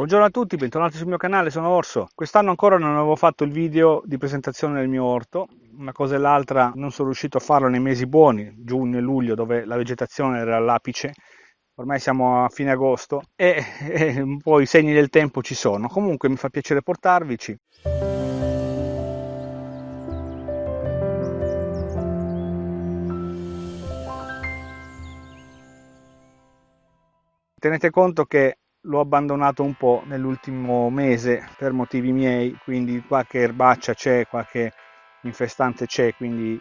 Buongiorno a tutti, bentornati sul mio canale, sono Orso. Quest'anno ancora non avevo fatto il video di presentazione del mio orto, una cosa e l'altra non sono riuscito a farlo nei mesi buoni, giugno e luglio, dove la vegetazione era all'apice. Ormai siamo a fine agosto e, e un po' i segni del tempo ci sono. Comunque mi fa piacere portarvici. Tenete conto che l'ho abbandonato un po' nell'ultimo mese per motivi miei, quindi qualche erbaccia c'è, qualche infestante c'è, quindi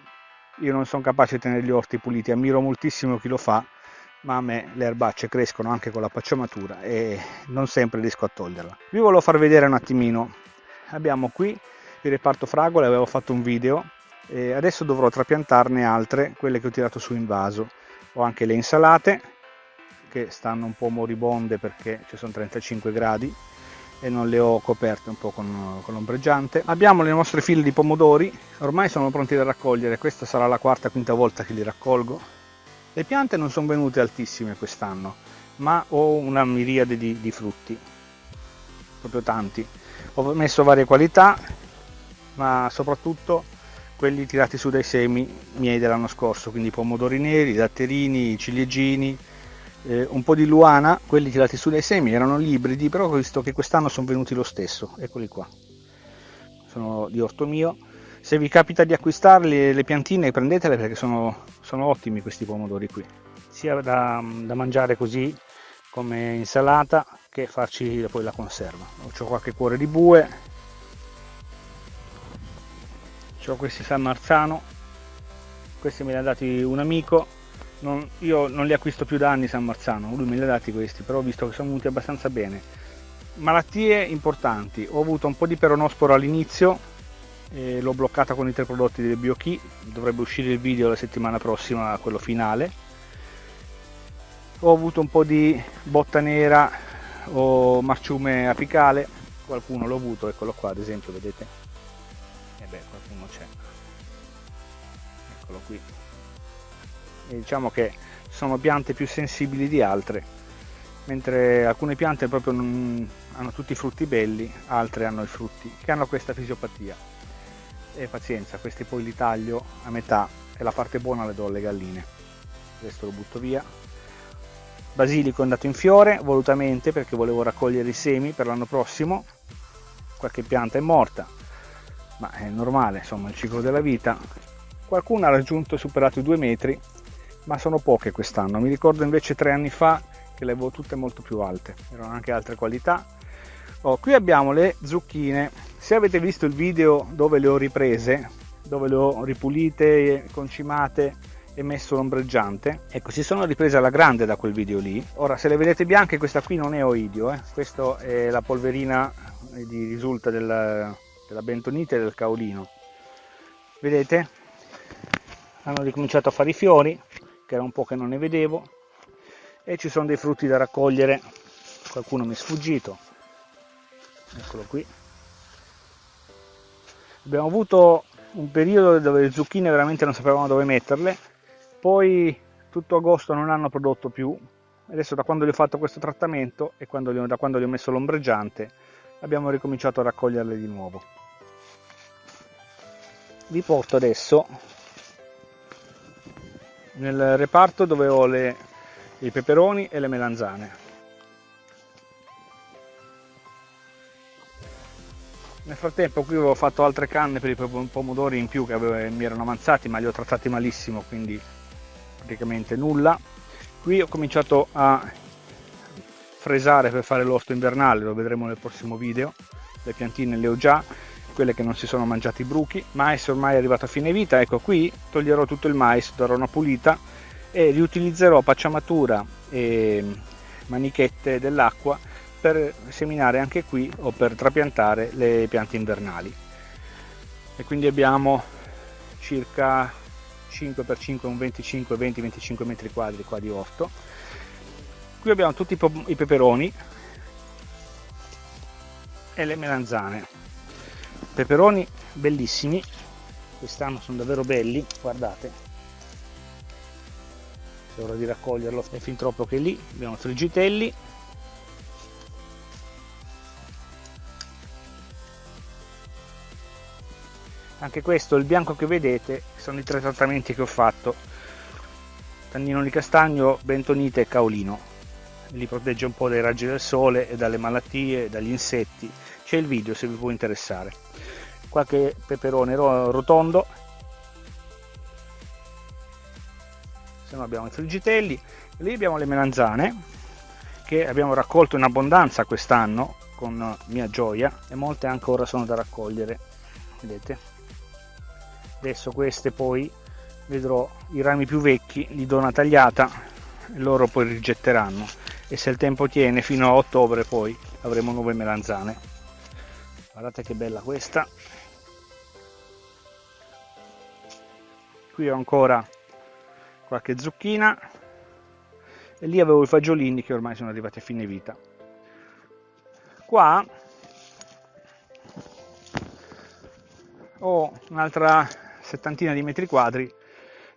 io non sono capace di tenere gli orti puliti, ammiro moltissimo chi lo fa, ma a me le erbacce crescono anche con la pacciamatura e non sempre riesco a toglierla. Vi volevo far vedere un attimino, abbiamo qui il reparto fragole, avevo fatto un video e adesso dovrò trapiantarne altre, quelle che ho tirato su in vaso. Ho anche le insalate, che stanno un po' moribonde perché ci sono 35 gradi e non le ho coperte un po' con, con l'ombreggiante. Abbiamo le nostre file di pomodori, ormai sono pronti da raccogliere, questa sarà la quarta quinta volta che li raccolgo. Le piante non sono venute altissime quest'anno, ma ho una miriade di, di frutti, proprio tanti. Ho messo varie qualità, ma soprattutto quelli tirati su dai semi miei dell'anno scorso, quindi pomodori neri, datterini, ciliegini, eh, un po' di luana, quelli tirati su dai semi erano ibridi, però ho visto che quest'anno sono venuti lo stesso, eccoli qua, sono di orto mio. Se vi capita di acquistarli le piantine prendetele perché sono, sono ottimi questi pomodori qui, sia da, da mangiare così come insalata che farci poi la conserva. Ho qualche cuore di bue, ho questi San Marzano, questi me li ha dati un amico non, io non li acquisto più da anni San Marzano, lui me li ha dati questi, però ho visto che sono venuti abbastanza bene. Malattie importanti, ho avuto un po' di peronosporo all'inizio, eh, l'ho bloccata con i tre prodotti del BioKey, dovrebbe uscire il video la settimana prossima, quello finale. Ho avuto un po' di botta nera o marciume apicale, qualcuno l'ho avuto, eccolo qua ad esempio, vedete? E eh beh, qualcuno c'è. Eccolo qui diciamo che sono piante più sensibili di altre mentre alcune piante proprio non, hanno tutti i frutti belli altre hanno i frutti che hanno questa fisiopatia. E pazienza questi poi li taglio a metà e la parte buona le do alle galline. Questo lo butto via. Basilico è andato in fiore volutamente perché volevo raccogliere i semi per l'anno prossimo. Qualche pianta è morta ma è normale insomma il ciclo della vita. Qualcuno ha raggiunto e superato i due metri ma sono poche quest'anno. Mi ricordo invece tre anni fa che le avevo tutte molto più alte, erano anche altre qualità. Oh, qui abbiamo le zucchine, se avete visto il video dove le ho riprese, dove le ho ripulite, concimate e messo l'ombreggiante, ecco si sono riprese alla grande da quel video lì. Ora se le vedete bianche questa qui non è oidio, eh? questa è la polverina di risulta del, della bentonite e del caolino. Vedete? Hanno ricominciato a fare i fiori, che era un po' che non ne vedevo e ci sono dei frutti da raccogliere. Qualcuno mi è sfuggito. Eccolo qui. Abbiamo avuto un periodo dove le zucchine veramente non sapevamo dove metterle. Poi tutto agosto non hanno prodotto più. Adesso da quando gli ho fatto questo trattamento e quando ho, da quando gli ho messo l'ombreggiante abbiamo ricominciato a raccoglierle di nuovo. Vi porto adesso nel reparto dove ho le, i peperoni e le melanzane. Nel frattempo qui avevo fatto altre canne per i pomodori in più che avevo, mi erano avanzati ma li ho trattati malissimo quindi praticamente nulla. Qui ho cominciato a fresare per fare l'orto invernale, lo vedremo nel prossimo video, le piantine le ho già, quelle che non si sono mangiati i bruchi, mais ormai è arrivato a fine vita, ecco qui toglierò tutto il mais, darò una pulita e riutilizzerò pacciamatura e manichette dell'acqua per seminare anche qui o per trapiantare le piante invernali. E quindi abbiamo circa 5x5 un 25 20-25 metri quadri qua di orto. Qui abbiamo tutti i peperoni e le melanzane peperoni bellissimi. Quest'anno sono davvero belli guardate. È ora di raccoglierlo. È fin troppo che lì. Abbiamo friggitelli. Anche questo il bianco che vedete sono i tre trattamenti che ho fatto. Tannino di castagno bentonite e caolino. Li protegge un po' dai raggi del sole e dalle malattie dagli insetti c'è il video se vi può interessare. Qualche peperone rotondo. Se no abbiamo i friggitelli lì abbiamo le melanzane che abbiamo raccolto in abbondanza quest'anno con mia gioia e molte ancora sono da raccogliere vedete. Adesso queste poi vedrò i rami più vecchi li do una tagliata e loro poi rigetteranno. E se il tempo tiene fino a ottobre poi avremo nuove melanzane guardate che bella questa. Qui ho ancora qualche zucchina. E lì avevo i fagiolini che ormai sono arrivati a fine vita. Qua ho un'altra settantina di metri quadri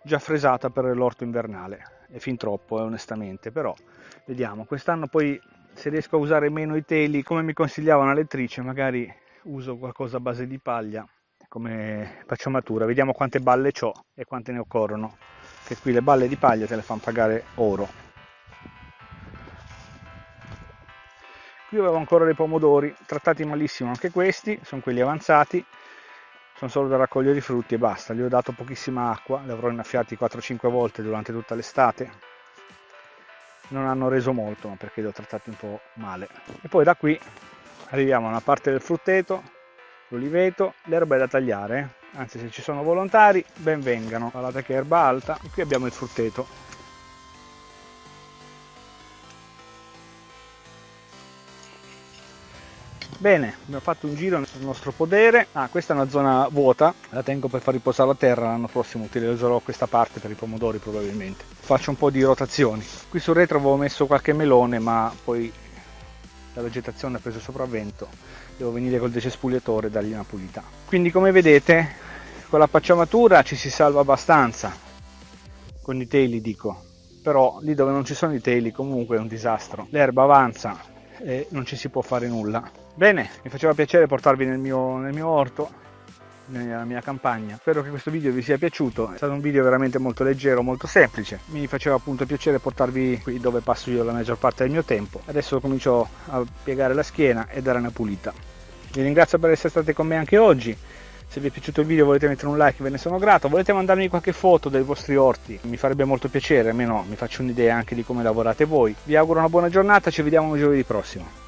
già fresata per l'orto invernale. È fin troppo eh, onestamente però vediamo. Quest'anno poi se riesco a usare meno i teli come mi consigliava una lettrice magari uso qualcosa a base di paglia come pacciamatura. Vediamo quante balle ho e quante ne occorrono che qui le balle di paglia te le fanno pagare oro. Qui avevo ancora dei pomodori trattati malissimo anche questi sono quelli avanzati sono solo da raccogliere i frutti e basta. Gli ho dato pochissima acqua li avrò innaffiati 4-5 volte durante tutta l'estate. Non hanno reso molto ma perché li ho trattati un po' male. E poi da qui arriviamo a una parte del frutteto l'oliveto l'erba è da tagliare. Anzi se ci sono volontari ben vengano. Guardate che erba alta. Qui abbiamo il frutteto. Bene abbiamo fatto un giro nel nostro podere. Ah questa è una zona vuota. La tengo per far riposare la terra. L'anno prossimo utilizzerò questa parte per i pomodori probabilmente. Faccio un po' di rotazioni. Qui sul retro avevo messo qualche melone ma poi la vegetazione ha preso sopravvento. Devo venire col decespugliatore e dargli una pulita. Quindi come vedete con la pacciamatura ci si salva abbastanza. Con i teli dico. Però lì dove non ci sono i teli comunque è un disastro. L'erba avanza e non ci si può fare nulla. Bene mi faceva piacere portarvi nel mio, nel mio orto nella mia campagna. Spero che questo video vi sia piaciuto. È stato un video veramente molto leggero molto semplice. Mi faceva appunto piacere portarvi qui dove passo io la maggior parte del mio tempo. Adesso comincio a piegare la schiena e dare una pulita. Vi ringrazio per essere stati con me anche oggi. Se vi è piaciuto il video volete mettere un like ve ne sono grato. Volete mandarmi qualche foto dei vostri orti? Mi farebbe molto piacere almeno mi faccio un'idea anche di come lavorate voi. Vi auguro una buona giornata ci vediamo giovedì prossimo